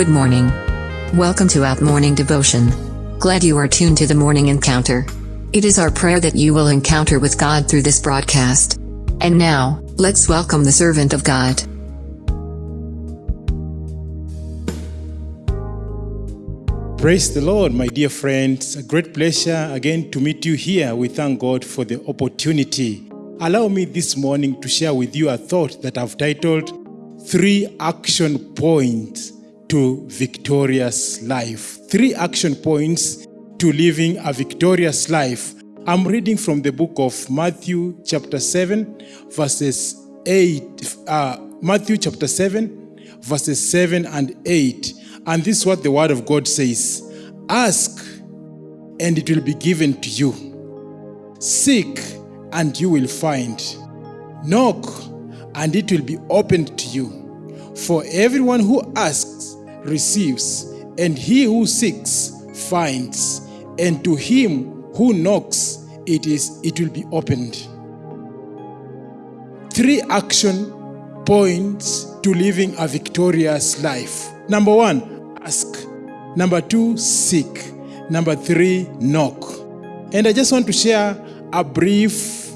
Good morning. Welcome to Out Morning Devotion. Glad you are tuned to the morning encounter. It is our prayer that you will encounter with God through this broadcast. And now, let's welcome the servant of God. Praise the Lord, my dear friends. A great pleasure again to meet you here. We thank God for the opportunity. Allow me this morning to share with you a thought that I've titled Three Action Points to Victorious Life. Three action points to living a victorious life. I'm reading from the book of Matthew, chapter 7, verses 8. Uh, Matthew, chapter 7, verses 7 and 8. And this is what the word of God says Ask, and it will be given to you. Seek, and you will find. Knock, and it will be opened to you. For everyone who asks receives, and he who seeks finds, and to him who knocks it is it will be opened. Three action points to living a victorious life. Number one, ask. Number two, seek. Number three, knock. And I just want to share a brief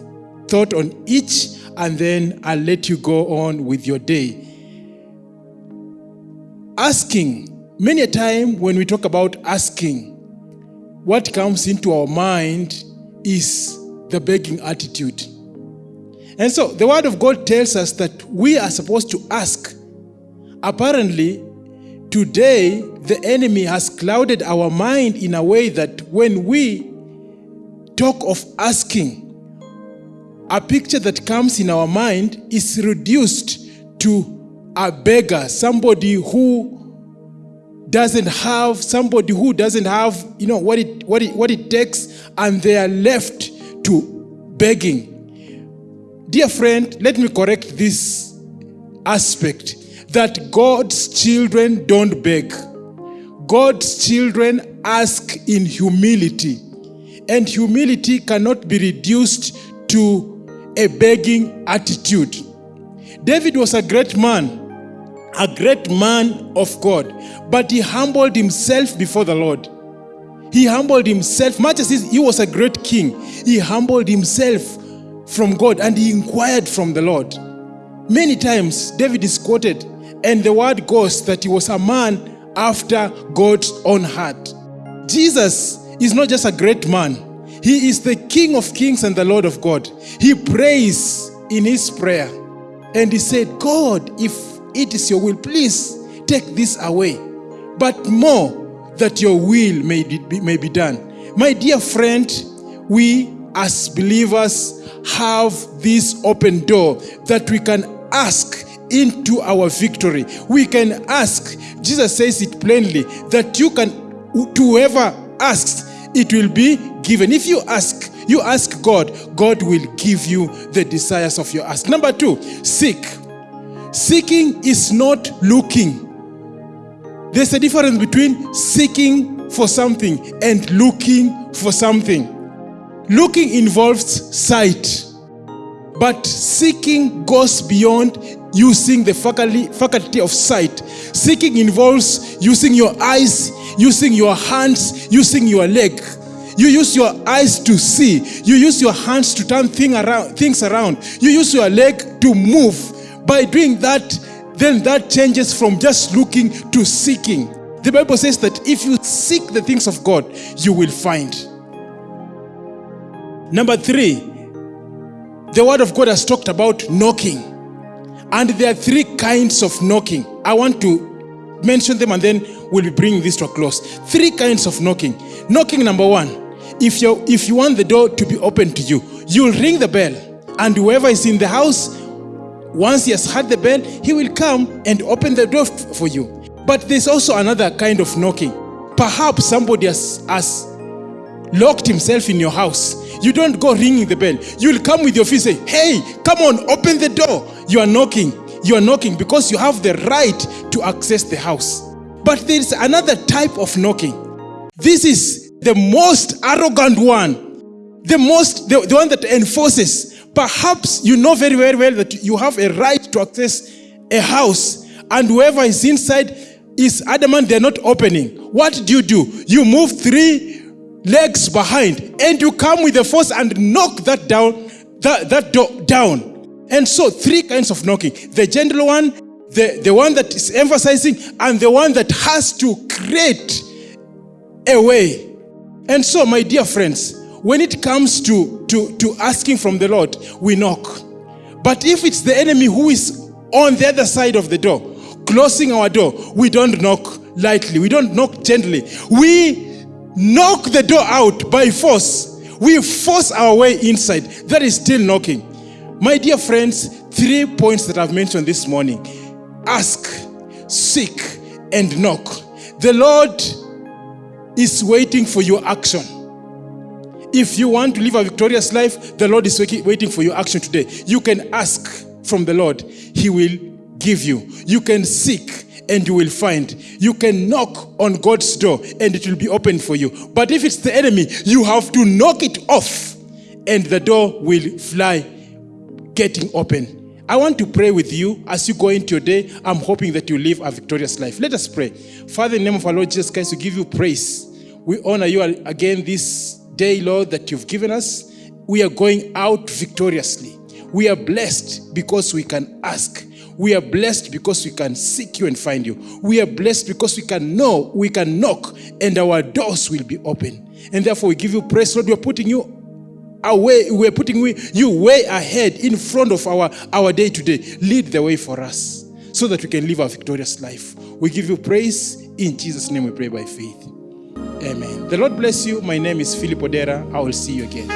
thought on each, and then I'll let you go on with your day. Asking. Many a time when we talk about asking, what comes into our mind is the begging attitude. And so the Word of God tells us that we are supposed to ask. Apparently, today the enemy has clouded our mind in a way that when we talk of asking, a picture that comes in our mind is reduced to a beggar, somebody who doesn't have somebody who doesn't have you know what it what it what it takes and they are left to begging. Dear friend let me correct this aspect that god's children don't beg. God's children ask in humility and humility cannot be reduced to a begging attitude. David was a great man a great man of God, but he humbled himself before the Lord. He humbled himself, much as he was a great king, he humbled himself from God and he inquired from the Lord. Many times, David is quoted, and the word goes that he was a man after God's own heart. Jesus is not just a great man, he is the King of kings and the Lord of God. He prays in his prayer, and he said, God, if it is your will. Please take this away. But more that your will may be, may be done. My dear friend, we as believers have this open door that we can ask into our victory. We can ask. Jesus says it plainly that you can, whoever asks, it will be given. If you ask, you ask God, God will give you the desires of your ask. Number two, seek. Seeking is not looking. There's a difference between seeking for something and looking for something. Looking involves sight, but seeking goes beyond using the faculty, of sight. Seeking involves using your eyes, using your hands, using your leg. You use your eyes to see. You use your hands to turn thing around, things around. You use your leg to move. By doing that, then that changes from just looking to seeking. The Bible says that if you seek the things of God, you will find. Number three, the Word of God has talked about knocking. And there are three kinds of knocking. I want to mention them and then we'll be bringing this to a close. Three kinds of knocking. Knocking number one, if you if you want the door to be open to you, you'll ring the bell, and whoever is in the house once he has heard the bell, he will come and open the door for you. But there's also another kind of knocking. Perhaps somebody has, has locked himself in your house. You don't go ringing the bell. You'll come with your feet say, Hey, come on, open the door. You are knocking. You are knocking because you have the right to access the house. But there is another type of knocking. This is the most arrogant one, the most the, the one that enforces Perhaps you know very, very well that you have a right to access a house, and whoever is inside is adamant they're not opening, what do you do? You move three legs behind and you come with the force and knock that down, that, that door down. And so three kinds of knocking. The gentle one, the, the one that is emphasizing, and the one that has to create a way. And so, my dear friends, when it comes to, to, to asking from the Lord, we knock. But if it's the enemy who is on the other side of the door, closing our door, we don't knock lightly. We don't knock gently. We knock the door out by force. We force our way inside. That is still knocking. My dear friends, three points that I've mentioned this morning ask, seek, and knock. The Lord is waiting for your action. If you want to live a victorious life, the Lord is waiting for your action today. You can ask from the Lord, He will give you. You can seek and you will find. You can knock on God's door and it will be open for you. But if it's the enemy, you have to knock it off and the door will fly getting open. I want to pray with you as you go into your day. I'm hoping that you live a victorious life. Let us pray. Father, in the name of our Lord Jesus Christ, we give you praise. We honor you again this day, Lord, that you've given us. We are going out victoriously. We are blessed because we can ask. We are blessed because we can seek you and find you. We are blessed because we can know, we can knock, and our doors will be open. And therefore, we give you praise, Lord. We are putting you away, we're putting you way ahead in front of our, our day to day. Lead the way for us so that we can live a victorious life. We give you praise. In Jesus' name we pray by faith. Amen. The Lord bless you. My name is Philip Odera. I will see you again.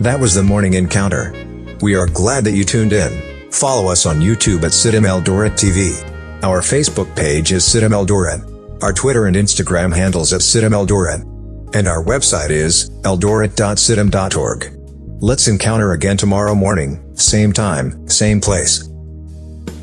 That was the morning encounter. We are glad that you tuned in. Follow us on YouTube at CITAM Eldoret TV. Our Facebook page is CITAM Eldoret our Twitter and Instagram handles at CITAM Eldoret. And our website is eldoret.citam.org. Let's encounter again tomorrow morning, same time, same place.